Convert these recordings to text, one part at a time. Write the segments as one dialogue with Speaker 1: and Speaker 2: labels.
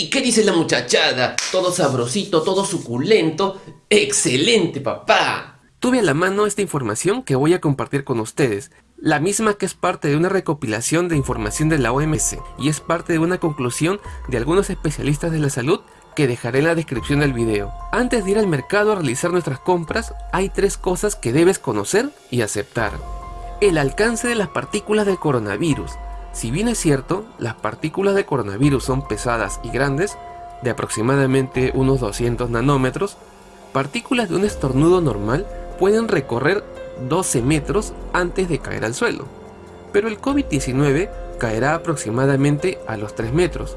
Speaker 1: ¡Ey! ¿Qué dice la muchachada? Todo sabrosito, todo suculento. ¡Excelente, papá!
Speaker 2: Tuve a la mano esta información que voy a compartir con ustedes, la misma que es parte de una recopilación de información de la OMS y es parte de una conclusión de algunos especialistas de la salud que dejaré en la descripción del video. Antes de ir al mercado a realizar nuestras compras, hay tres cosas que debes conocer y aceptar. El alcance de las partículas del coronavirus, si bien es cierto, las partículas de coronavirus son pesadas y grandes, de aproximadamente unos 200 nanómetros, partículas de un estornudo normal pueden recorrer 12 metros antes de caer al suelo. Pero el COVID-19 caerá aproximadamente a los 3 metros.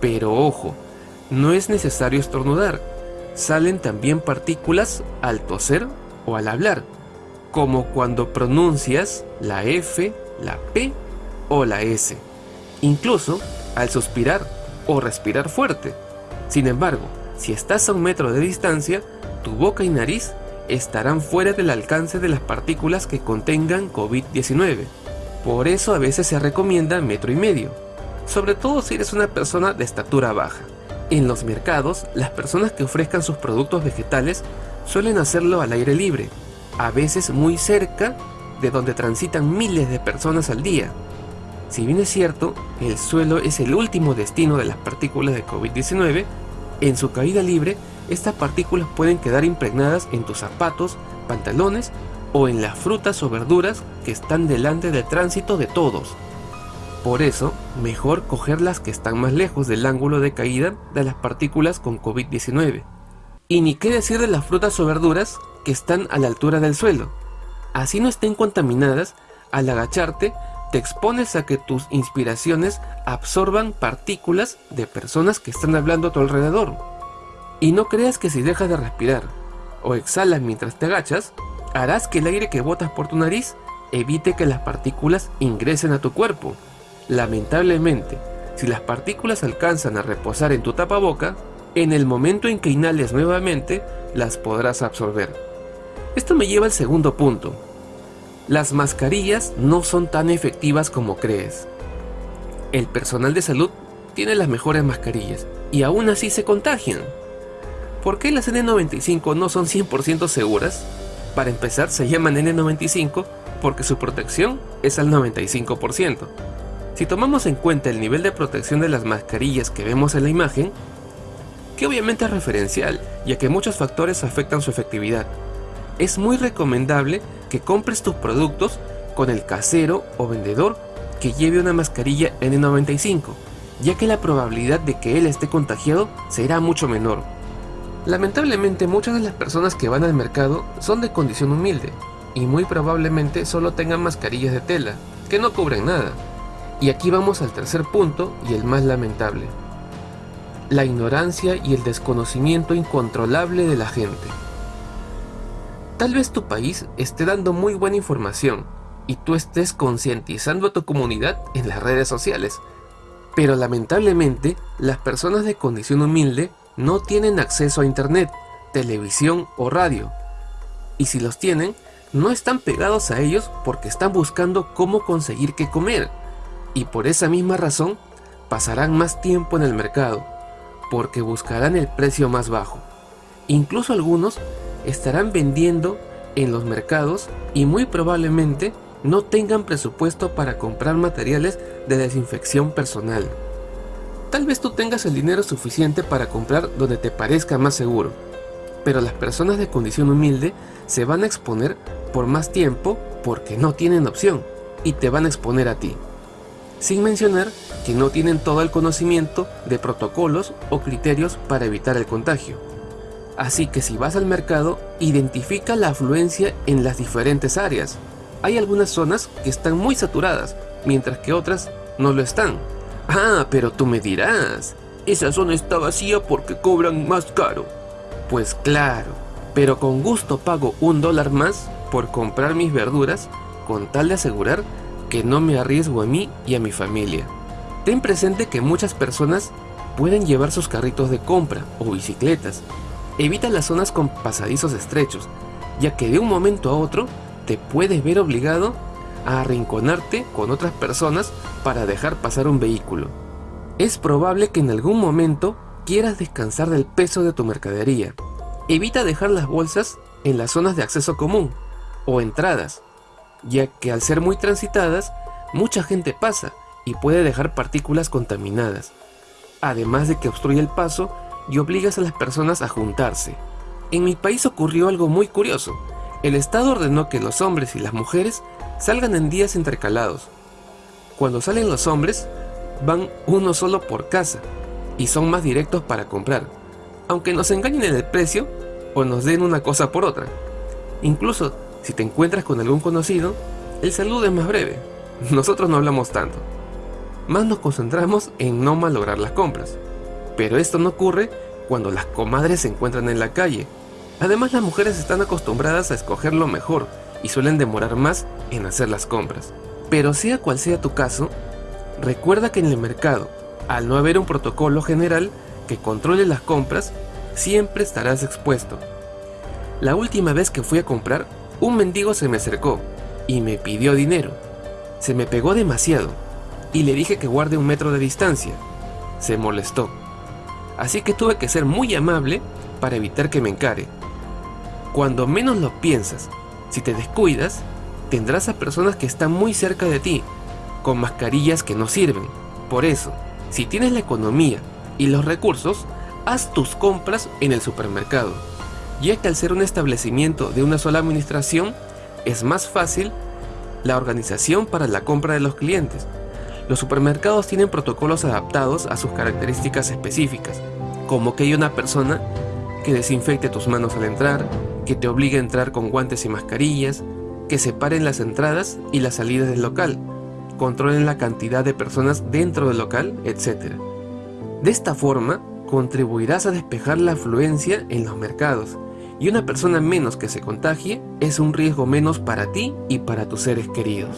Speaker 2: Pero ojo, no es necesario estornudar, salen también partículas al toser o al hablar, como cuando pronuncias la F, la P o la S, incluso al suspirar o respirar fuerte. Sin embargo, si estás a un metro de distancia, tu boca y nariz estarán fuera del alcance de las partículas que contengan COVID-19. Por eso a veces se recomienda metro y medio, sobre todo si eres una persona de estatura baja. En los mercados, las personas que ofrezcan sus productos vegetales suelen hacerlo al aire libre, a veces muy cerca de donde transitan miles de personas al día, si bien es cierto, el suelo es el último destino de las partículas de COVID-19, en su caída libre, estas partículas pueden quedar impregnadas en tus zapatos, pantalones o en las frutas o verduras que están delante del tránsito de todos. Por eso, mejor coger las que están más lejos del ángulo de caída de las partículas con COVID-19. Y ni qué decir de las frutas o verduras que están a la altura del suelo. Así no estén contaminadas, al agacharte te expones a que tus inspiraciones absorban partículas de personas que están hablando a tu alrededor. Y no creas que si dejas de respirar o exhalas mientras te agachas, harás que el aire que botas por tu nariz evite que las partículas ingresen a tu cuerpo. Lamentablemente, si las partículas alcanzan a reposar en tu tapaboca, en el momento en que inhales nuevamente, las podrás absorber. Esto me lleva al segundo punto, las mascarillas no son tan efectivas como crees. El personal de salud tiene las mejores mascarillas y aún así se contagian. ¿Por qué las N95 no son 100% seguras? Para empezar se llaman N95 porque su protección es al 95%. Si tomamos en cuenta el nivel de protección de las mascarillas que vemos en la imagen, que obviamente es referencial, ya que muchos factores afectan su efectividad, es muy recomendable que compres tus productos con el casero o vendedor que lleve una mascarilla N95, ya que la probabilidad de que él esté contagiado será mucho menor. Lamentablemente muchas de las personas que van al mercado son de condición humilde y muy probablemente solo tengan mascarillas de tela, que no cubren nada. Y aquí vamos al tercer punto y el más lamentable. La ignorancia y el desconocimiento incontrolable de la gente. Tal vez tu país esté dando muy buena información y tú estés concientizando a tu comunidad en las redes sociales. Pero lamentablemente, las personas de condición humilde no tienen acceso a internet, televisión o radio. Y si los tienen, no están pegados a ellos porque están buscando cómo conseguir qué comer. Y por esa misma razón, pasarán más tiempo en el mercado, porque buscarán el precio más bajo. Incluso algunos estarán vendiendo en los mercados y muy probablemente no tengan presupuesto para comprar materiales de desinfección personal. Tal vez tú tengas el dinero suficiente para comprar donde te parezca más seguro, pero las personas de condición humilde se van a exponer por más tiempo porque no tienen opción y te van a exponer a ti. Sin mencionar que no tienen todo el conocimiento de protocolos o criterios para evitar el contagio. Así que si vas al mercado, identifica la afluencia en las diferentes áreas. Hay algunas zonas que están muy saturadas, mientras que otras no lo están. Ah, pero tú me dirás, esa zona está vacía porque cobran más caro. Pues claro, pero con gusto pago un dólar más por comprar mis verduras con tal de asegurar que no me arriesgo a mí y a mi familia. Ten presente que muchas personas pueden llevar sus carritos de compra o bicicletas Evita las zonas con pasadizos estrechos, ya que de un momento a otro te puedes ver obligado a arrinconarte con otras personas para dejar pasar un vehículo. Es probable que en algún momento quieras descansar del peso de tu mercadería. Evita dejar las bolsas en las zonas de acceso común o entradas, ya que al ser muy transitadas, mucha gente pasa y puede dejar partículas contaminadas, además de que obstruye el paso y obligas a las personas a juntarse. En mi país ocurrió algo muy curioso. El Estado ordenó que los hombres y las mujeres salgan en días intercalados. Cuando salen los hombres, van uno solo por casa y son más directos para comprar, aunque nos engañen en el precio o nos den una cosa por otra. Incluso si te encuentras con algún conocido, el saludo es más breve. Nosotros no hablamos tanto. Más nos concentramos en no malograr las compras. Pero esto no ocurre cuando las comadres se encuentran en la calle. Además las mujeres están acostumbradas a escoger lo mejor y suelen demorar más en hacer las compras. Pero sea cual sea tu caso, recuerda que en el mercado, al no haber un protocolo general que controle las compras, siempre estarás expuesto. La última vez que fui a comprar, un mendigo se me acercó y me pidió dinero. Se me pegó demasiado y le dije que guarde un metro de distancia. Se molestó. Así que tuve que ser muy amable para evitar que me encare. Cuando menos lo piensas, si te descuidas, tendrás a personas que están muy cerca de ti, con mascarillas que no sirven. Por eso, si tienes la economía y los recursos, haz tus compras en el supermercado ya que al ser un establecimiento de una sola administración, es más fácil la organización para la compra de los clientes. Los supermercados tienen protocolos adaptados a sus características específicas, como que hay una persona que desinfecte tus manos al entrar, que te obligue a entrar con guantes y mascarillas, que separen las entradas y las salidas del local, controlen la cantidad de personas dentro del local, etc. De esta forma, contribuirás a despejar la afluencia en los mercados y una persona menos que se contagie es un riesgo menos para ti y para tus seres queridos.